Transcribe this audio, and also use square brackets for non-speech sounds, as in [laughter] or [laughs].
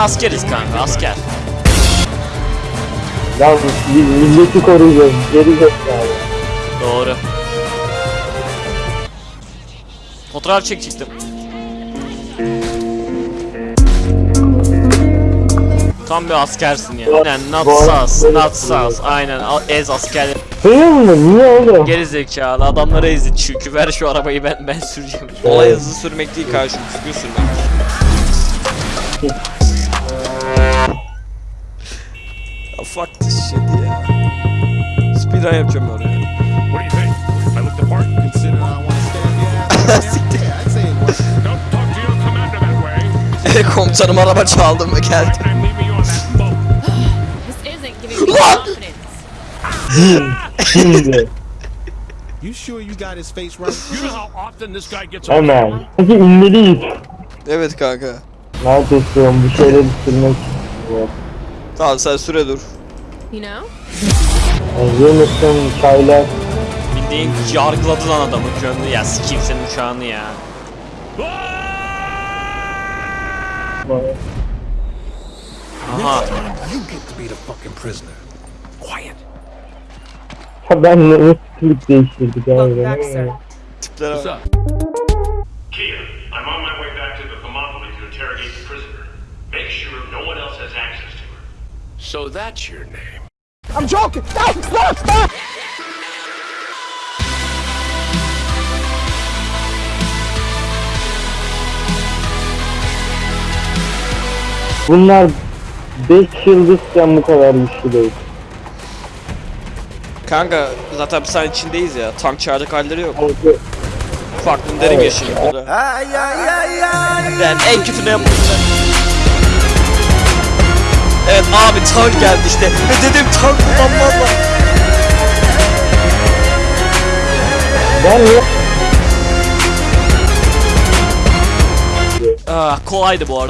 askeriz kanka asker. Ya biz milleti koruyacağız. Geri zekalı. Doğru. Fotoğraf çekecektim. Tam bir askersin ya. Aynen sus, bu- not sus. Aynen ez asker. Seviyor musun? Niye oğlum? Geri zekalı adamları ezdi çünkü ver şu arabayı ben ben süreceğim. Olay hızlı sürmek değil kardeşim, düzgün sürmek. Fuck this shit ya. Speedrun yapacağım oraya. What do you think? I look the part? Consider I want to stand. Siktir. [laughs] Yeah, I'd say it works. Don't talk to your commander that way. [laughs] Komutanım araba çaldım ve geldim. I'm leaving you on that boat. [sighs] This isn't giving me [laughs] confidence. Şimdi. You sure you got his face right? You know how often this guy gets on Hemen. Evet kanka. Neredesin? Bir şeyler istiyor. Tamam sen süre dur. You know? Hazır mısın? Çaylar. Bildiğin yargıladı lan adamı gönlü ya sikeyim senin uçağını ya. Aha You get to be the fucking prisoner. Quiet. Ha ben ne klip değiştirdik abi. back, sir. Tiplere What's bak. up? Kia, I'm on my way back to the Thermopylae to interrogate the prisoner. Make sure no one else has access to her. So that's your name. Bunlar 5 yıldızken bu kadar güçlü değil. Kanka zaten bir saniye içindeyiz ya. Tank çağıracak halleri yok. Çünkü Farklı derim yaşayayım burada. Yani en kötü ne yapabilirler? Abi tank geldi işte. Ve dedim tank kullanmazlar. ben niye ah, kolaydı bu arada.